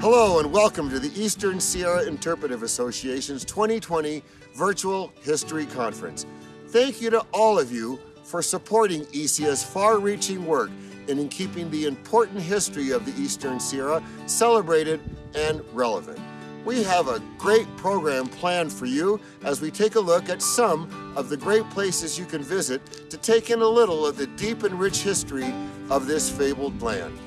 Hello and welcome to the Eastern Sierra Interpretive Association's 2020 Virtual History Conference. Thank you to all of you for supporting ESIA's far-reaching work and in keeping the important history of the Eastern Sierra celebrated and relevant. We have a great program planned for you as we take a look at some of the great places you can visit to take in a little of the deep and rich history of this fabled land.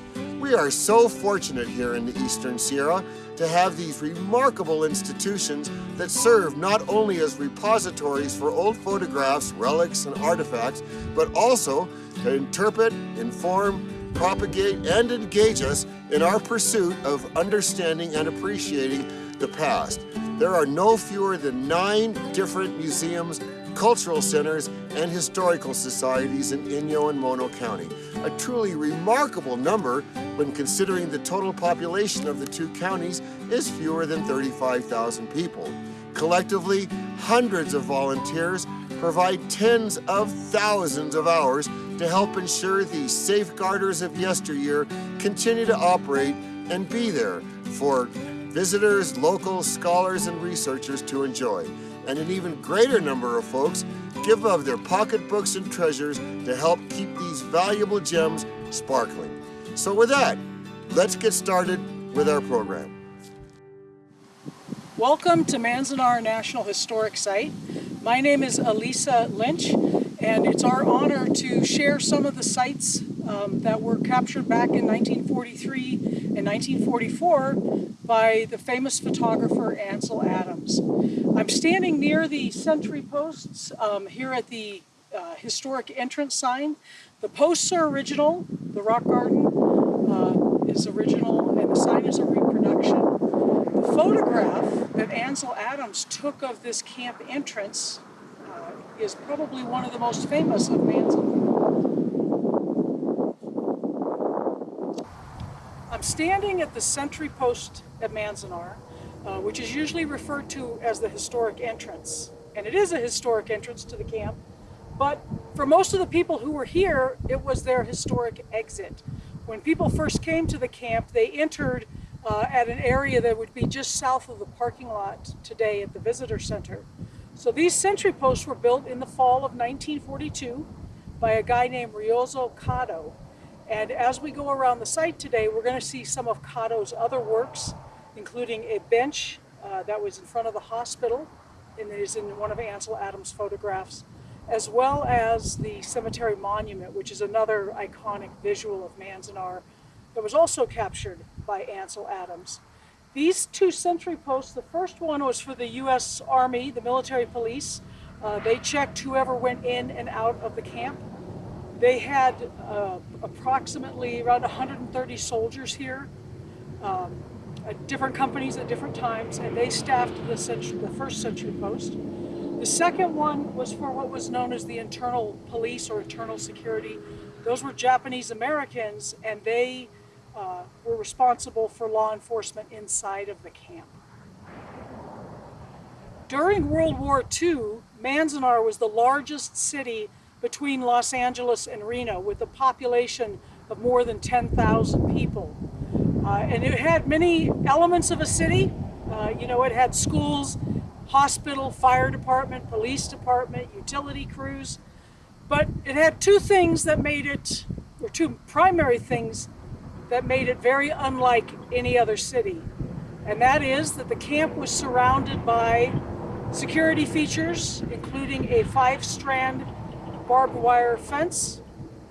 We are so fortunate here in the Eastern Sierra to have these remarkable institutions that serve not only as repositories for old photographs, relics, and artifacts, but also to interpret, inform, propagate, and engage us in our pursuit of understanding and appreciating the past. There are no fewer than nine different museums cultural centers, and historical societies in Inyo and Mono County. A truly remarkable number when considering the total population of the two counties is fewer than 35,000 people. Collectively, hundreds of volunteers provide tens of thousands of hours to help ensure the safeguarders of yesteryear continue to operate and be there for visitors, locals, scholars, and researchers to enjoy and an even greater number of folks give of their pocketbooks and treasures to help keep these valuable gems sparkling. So with that, let's get started with our program. Welcome to Manzanar National Historic Site. My name is Alisa Lynch and it's our honor to share some of the sites um, that were captured back in 1943 and 1944 by the famous photographer Ansel Adams. I'm standing near the sentry posts um, here at the uh, historic entrance sign. The posts are original, the rock garden uh, is original, and the sign is a reproduction. The photograph that Ansel Adams took of this camp entrance is probably one of the most famous of Manzanar. I'm standing at the sentry post at Manzanar, uh, which is usually referred to as the historic entrance. And it is a historic entrance to the camp, but for most of the people who were here, it was their historic exit. When people first came to the camp, they entered uh, at an area that would be just south of the parking lot today at the visitor center. So these sentry posts were built in the fall of 1942 by a guy named Ryozo Kado. And as we go around the site today, we're going to see some of Kado's other works, including a bench uh, that was in front of the hospital and is in one of Ansel Adams' photographs, as well as the cemetery monument, which is another iconic visual of Manzanar that was also captured by Ansel Adams. These two sentry posts, the first one was for the U.S. Army, the military police. Uh, they checked whoever went in and out of the camp. They had uh, approximately around 130 soldiers here, um, at different companies at different times, and they staffed the, century, the first sentry post. The second one was for what was known as the internal police or internal security. Those were Japanese Americans, and they uh, were responsible for law enforcement inside of the camp. During World War II, Manzanar was the largest city between Los Angeles and Reno with a population of more than 10,000 people. Uh, and it had many elements of a city. Uh, you know, it had schools, hospital, fire department, police department, utility crews. But it had two things that made it, or two primary things that made it very unlike any other city. And that is that the camp was surrounded by security features, including a five-strand barbed wire fence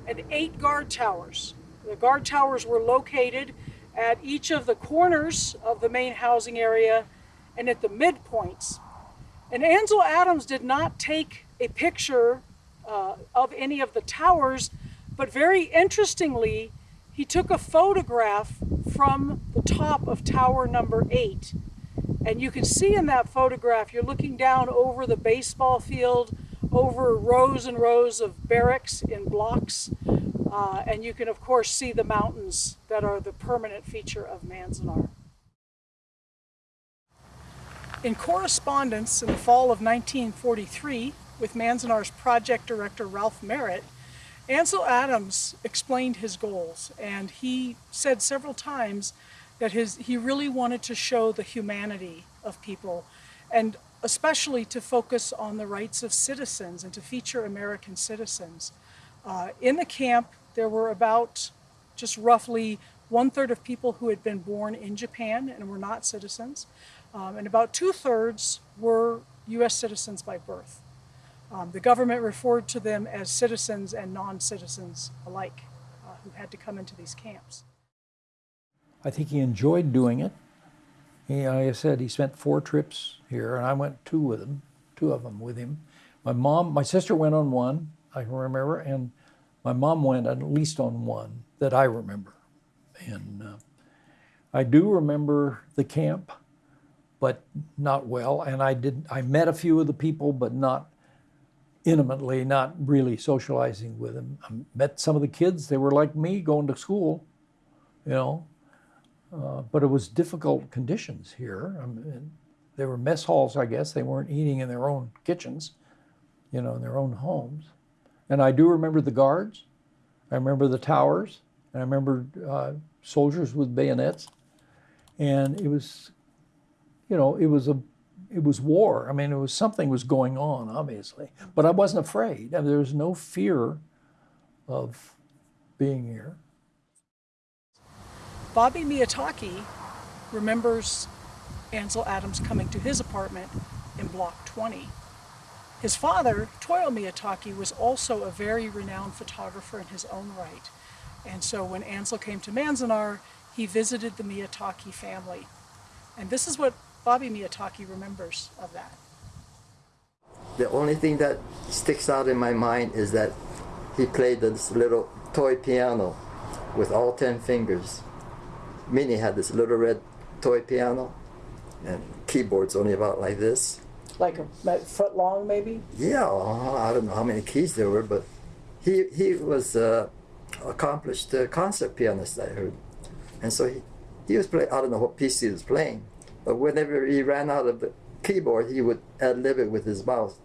and eight guard towers. The guard towers were located at each of the corners of the main housing area and at the midpoints. And Ansel Adams did not take a picture uh, of any of the towers, but very interestingly, he took a photograph from the top of tower number eight. And you can see in that photograph, you're looking down over the baseball field, over rows and rows of barracks in blocks. Uh, and you can, of course, see the mountains that are the permanent feature of Manzanar. In correspondence in the fall of 1943 with Manzanar's project director Ralph Merritt, Ansel Adams explained his goals and he said several times that his, he really wanted to show the humanity of people and especially to focus on the rights of citizens and to feature American citizens. Uh, in the camp, there were about just roughly one third of people who had been born in Japan and were not citizens, um, and about two thirds were U.S. citizens by birth. Um, the government referred to them as citizens and non citizens alike uh, who had to come into these camps. I think he enjoyed doing it. He, like I said, he spent four trips here, and I went two with him, two of them with him. My mom, my sister went on one, I can remember, and my mom went at least on one that I remember. And uh, I do remember the camp, but not well. And I did, I met a few of the people, but not intimately, not really socializing with them. I met some of the kids. They were like me, going to school, you know. Uh, but it was difficult conditions here. I mean, they were mess halls, I guess. They weren't eating in their own kitchens, you know, in their own homes. And I do remember the guards. I remember the towers. And I remember uh, soldiers with bayonets. And it was, you know, it was a, it was war. I mean, it was something was going on, obviously. But I wasn't afraid. I mean, there was no fear of being here. Bobby Miyatake remembers Ansel Adams coming to his apartment in Block 20. His father, Toyo Miyatake, was also a very renowned photographer in his own right. And so when Ansel came to Manzanar, he visited the Miyatake family. And this is what Bobby Miyatake remembers of that. The only thing that sticks out in my mind is that he played this little toy piano with all 10 fingers. Minnie had this little red toy piano and keyboards only about like this. Like a foot long, maybe? Yeah, I don't know how many keys there were, but he, he was uh, accomplished uh, concert pianist, I heard. And so he, he was playing, I don't know what piece he was playing, but whenever he ran out of the keyboard, he would ad lib it with his mouth.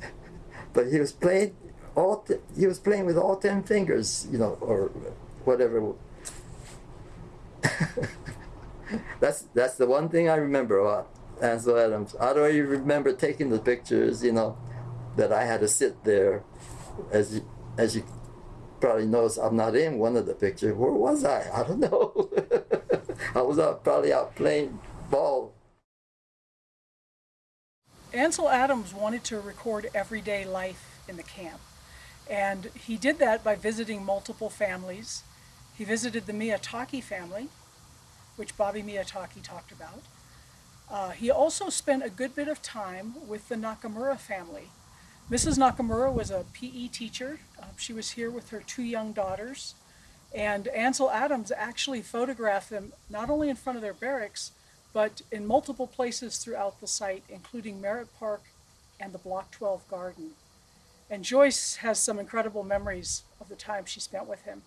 but he was playing all he was playing with all ten fingers, you know, or whatever. that's that's the one thing I remember about Ansel Adams. I don't even remember taking the pictures, you know, that I had to sit there, as you, as you probably notice, I'm not in one of the pictures. Where was I? I don't know. I was out, probably out playing ball. Ansel Adams wanted to record everyday life in the camp. And he did that by visiting multiple families. He visited the Miyatake family, which Bobby Miyatake talked about. Uh, he also spent a good bit of time with the Nakamura family. Mrs. Nakamura was a PE teacher. Uh, she was here with her two young daughters. And Ansel Adams actually photographed them not only in front of their barracks, but in multiple places throughout the site, including Merritt Park and the Block 12 garden. And Joyce has some incredible memories of the time she spent with him.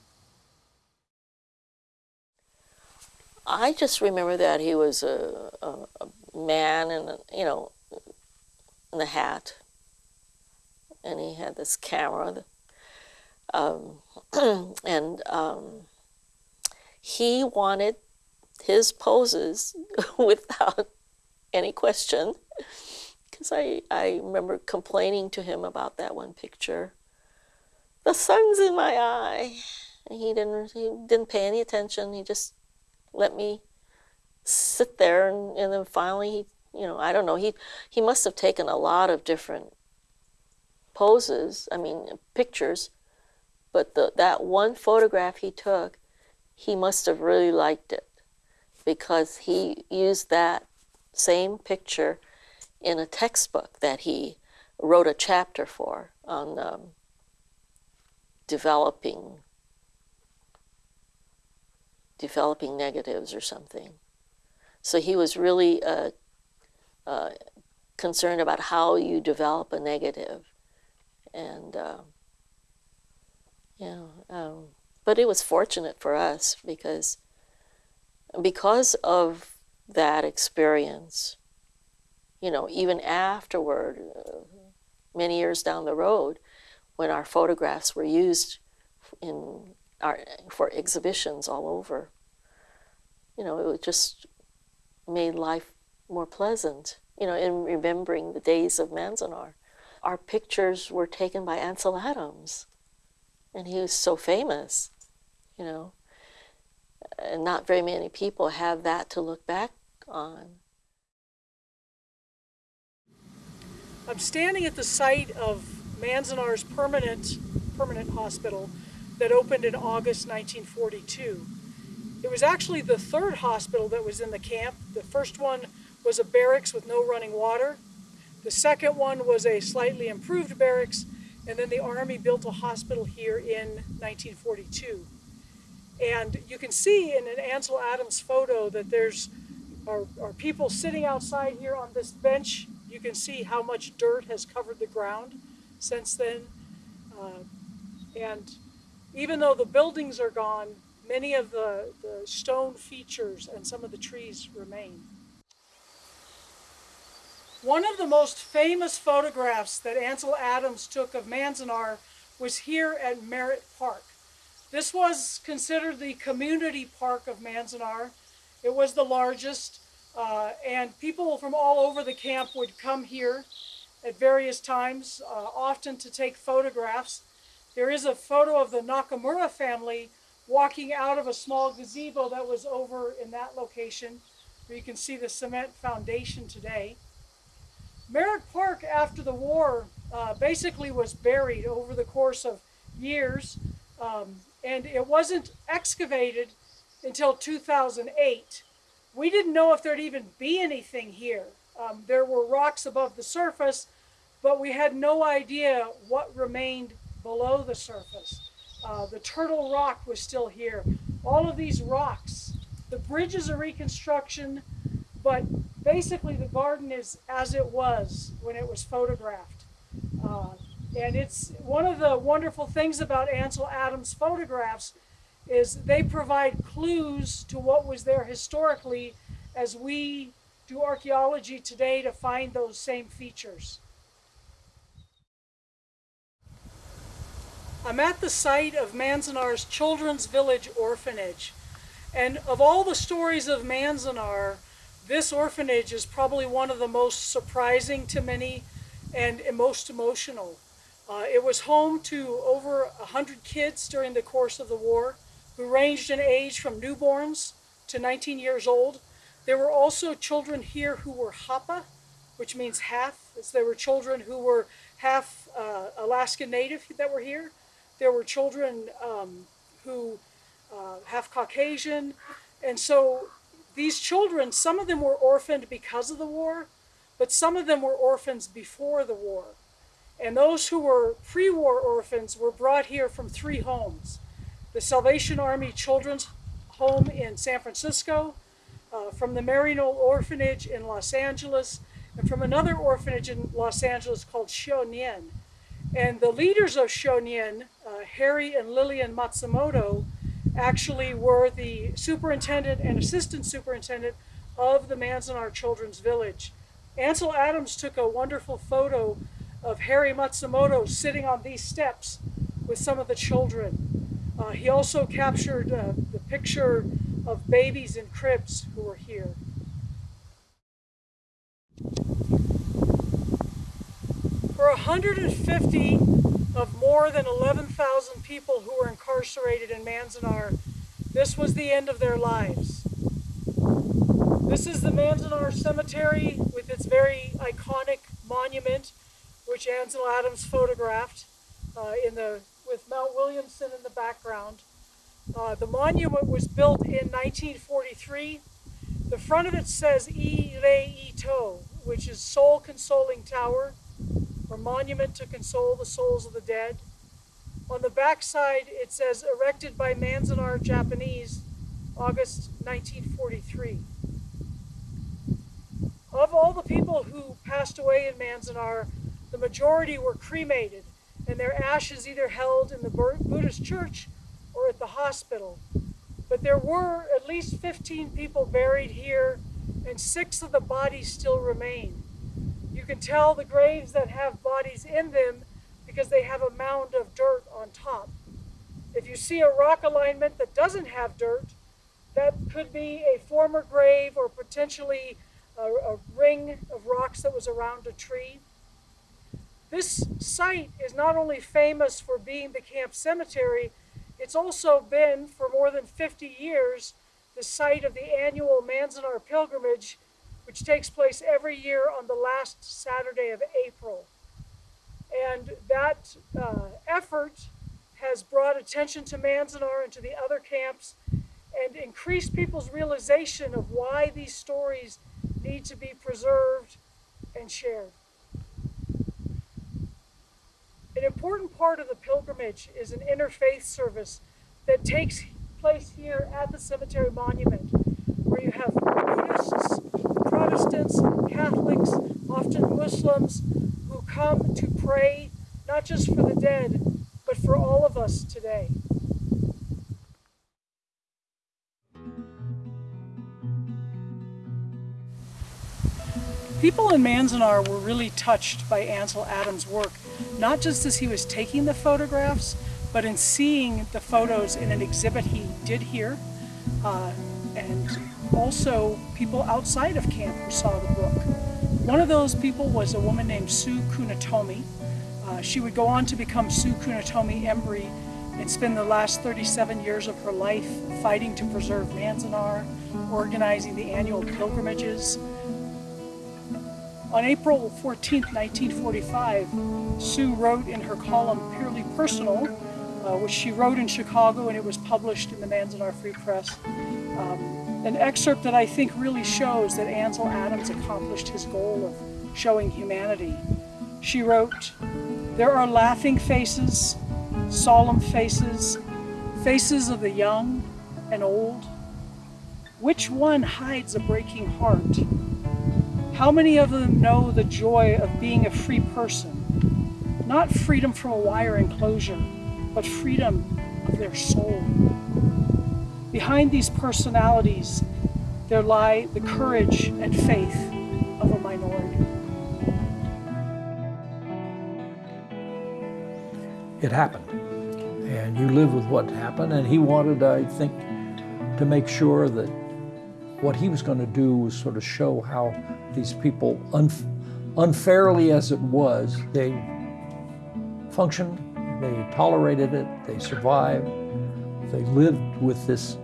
I just remember that he was a, a, a man in, a, you know, in a hat, and he had this camera, um, and um, he wanted his poses without any question. Because I, I remember complaining to him about that one picture. The sun's in my eye. And he didn't, he didn't pay any attention. He just let me sit there and, and then finally he you know i don't know he he must have taken a lot of different poses i mean pictures but the, that one photograph he took he must have really liked it because he used that same picture in a textbook that he wrote a chapter for on um, developing developing negatives or something. So he was really uh, uh, concerned about how you develop a negative. And, uh, yeah, um, but it was fortunate for us because, because of that experience, you know, even afterward, uh, many years down the road, when our photographs were used in our for exhibitions all over. You know, it just made life more pleasant. You know, in remembering the days of Manzanar, our pictures were taken by Ansel Adams, and he was so famous. You know, and not very many people have that to look back on. I'm standing at the site of Manzanar's permanent permanent hospital that opened in August 1942. It was actually the third hospital that was in the camp. The first one was a barracks with no running water. The second one was a slightly improved barracks, and then the Army built a hospital here in 1942. And you can see in an Ansel Adams photo that there's are, are people sitting outside here on this bench. You can see how much dirt has covered the ground since then. Uh, and even though the buildings are gone, many of the, the stone features and some of the trees remain. One of the most famous photographs that Ansel Adams took of Manzanar was here at Merritt Park. This was considered the community park of Manzanar. It was the largest, uh, and people from all over the camp would come here at various times, uh, often to take photographs. There is a photo of the Nakamura family walking out of a small gazebo that was over in that location, where you can see the cement foundation today. Merritt Park, after the war, uh, basically was buried over the course of years, um, and it wasn't excavated until 2008. We didn't know if there'd even be anything here. Um, there were rocks above the surface, but we had no idea what remained below the surface. Uh, the turtle rock was still here. All of these rocks. The bridge is a reconstruction, but basically the garden is as it was when it was photographed. Uh, and it's one of the wonderful things about Ansel Adams photographs is they provide clues to what was there historically as we do archaeology today to find those same features. I'm at the site of Manzanar's Children's Village Orphanage. And of all the stories of Manzanar, this orphanage is probably one of the most surprising to many and most emotional. Uh, it was home to over 100 kids during the course of the war who ranged in age from newborns to 19 years old. There were also children here who were Hapa, which means half. There were children who were half uh, Alaskan Native that were here. There were children um, who uh, half Caucasian. And so these children, some of them were orphaned because of the war, but some of them were orphans before the war. And those who were pre-war orphans were brought here from three homes. The Salvation Army Children's Home in San Francisco, uh, from the Maryknoll Orphanage in Los Angeles, and from another orphanage in Los Angeles called Shonien. And the leaders of Shonien, uh, Harry and Lillian Matsumoto, actually were the superintendent and assistant superintendent of the Manzanar Children's Village. Ansel Adams took a wonderful photo of Harry Matsumoto sitting on these steps with some of the children. Uh, he also captured uh, the picture of babies in cribs who were here. For 150 of more than 11,000 people who were incarcerated in Manzanar, this was the end of their lives. This is the Manzanar Cemetery with its very iconic monument, which Ansel Adams photographed uh, in the, with Mount Williamson in the background. Uh, the monument was built in 1943. The front of it says I Rei To, which is Soul Consoling Tower or monument to console the souls of the dead. On the backside, it says erected by Manzanar Japanese, August 1943. Of all the people who passed away in Manzanar, the majority were cremated and their ashes either held in the Buddhist church or at the hospital. But there were at least 15 people buried here and six of the bodies still remain. You can tell the graves that have bodies in them because they have a mound of dirt on top. If you see a rock alignment that doesn't have dirt, that could be a former grave or potentially a, a ring of rocks that was around a tree. This site is not only famous for being the camp cemetery, it's also been for more than 50 years the site of the annual Manzanar pilgrimage, which takes place every year on the last Saturday of April. And that uh, effort has brought attention to Manzanar and to the other camps and increased people's realization of why these stories need to be preserved and shared. An important part of the pilgrimage is an interfaith service that takes place here at the cemetery monument, where you have Buddhists, Protestants, Catholics, often Muslims, who come to pray not just for the dead, but for all of us today. People in Manzanar were really touched by Ansel Adams' work, not just as he was taking the photographs, but in seeing the photos in an exhibit he did here, uh, and also people outside of camp who saw the book. One of those people was a woman named Sue Kunitomi. Uh, she would go on to become Sue Kunitomi Embry and spend the last 37 years of her life fighting to preserve Manzanar, organizing the annual pilgrimages, on April 14, 1945, Sue wrote in her column Purely Personal, uh, which she wrote in Chicago and it was published in the Manzanar Free Press, um, an excerpt that I think really shows that Ansel Adams accomplished his goal of showing humanity. She wrote, There are laughing faces, solemn faces, faces of the young and old. Which one hides a breaking heart? How many of them know the joy of being a free person? Not freedom from a wire enclosure, but freedom of their soul. Behind these personalities, there lie the courage and faith of a minority. It happened. And you live with what happened. And he wanted, I think, to make sure that what he was going to do was sort of show how these people, unfairly as it was, they functioned, they tolerated it, they survived, they lived with this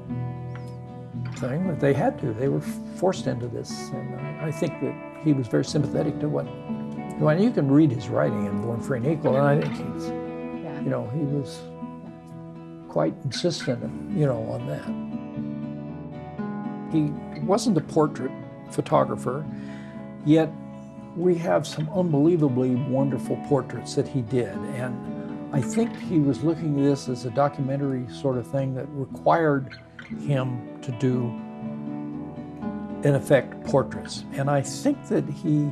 thing that they had to. They were forced into this. And I think that he was very sympathetic to what, well, you can read his writing in Born Free and Equal, and I think he's, you know, he was quite insistent, you know, on that. He wasn't a portrait photographer, yet we have some unbelievably wonderful portraits that he did. And I think he was looking at this as a documentary sort of thing that required him to do, in effect, portraits. And I think that he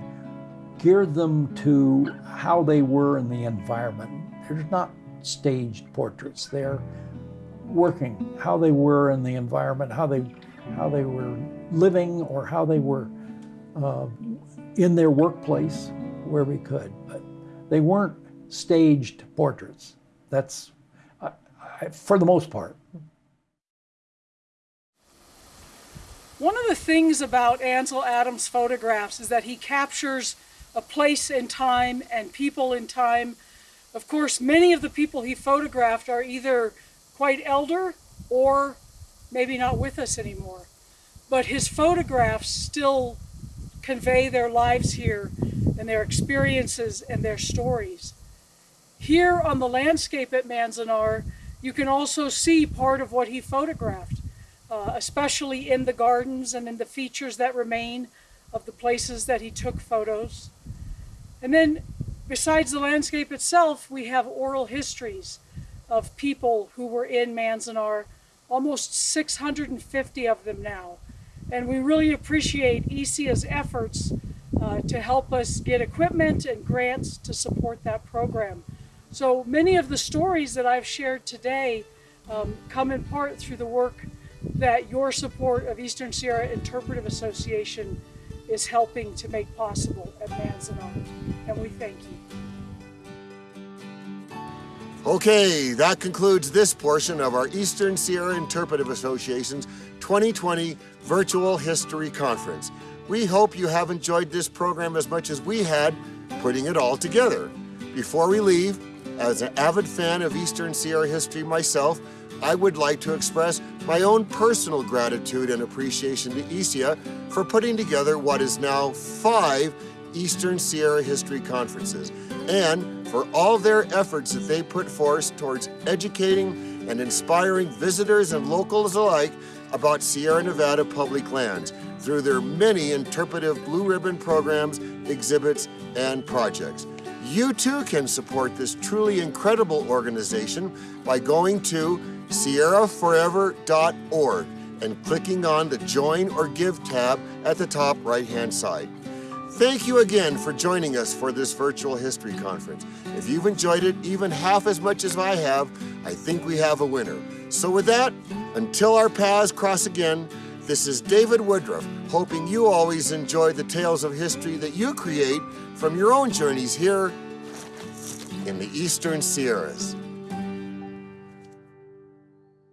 geared them to how they were in the environment. They're not staged portraits. They're working, how they were in the environment, how they how they were living or how they were uh, in their workplace where we could. But they weren't staged portraits. That's, uh, for the most part. One of the things about Ansel Adams' photographs is that he captures a place in time and people in time. Of course, many of the people he photographed are either quite elder or maybe not with us anymore. But his photographs still convey their lives here and their experiences and their stories. Here on the landscape at Manzanar, you can also see part of what he photographed, uh, especially in the gardens and in the features that remain of the places that he took photos. And then besides the landscape itself, we have oral histories of people who were in Manzanar, almost 650 of them now. And we really appreciate ESIA's efforts uh, to help us get equipment and grants to support that program. So many of the stories that I've shared today um, come in part through the work that your support of Eastern Sierra Interpretive Association is helping to make possible at Manzanar. And we thank you. Okay, that concludes this portion of our Eastern Sierra Interpretive Association's 2020 Virtual History Conference. We hope you have enjoyed this program as much as we had putting it all together. Before we leave, as an avid fan of Eastern Sierra history myself, I would like to express my own personal gratitude and appreciation to ESIA for putting together what is now five Eastern Sierra History Conferences and for all their efforts that they put forth towards educating and inspiring visitors and locals alike about Sierra Nevada public lands through their many interpretive blue ribbon programs, exhibits, and projects. You too can support this truly incredible organization by going to sierraforever.org and clicking on the Join or Give tab at the top right hand side. Thank you again for joining us for this virtual history conference. If you've enjoyed it even half as much as I have, I think we have a winner. So, with that, until our paths cross again, this is David Woodruff, hoping you always enjoy the tales of history that you create from your own journeys here in the Eastern Sierras.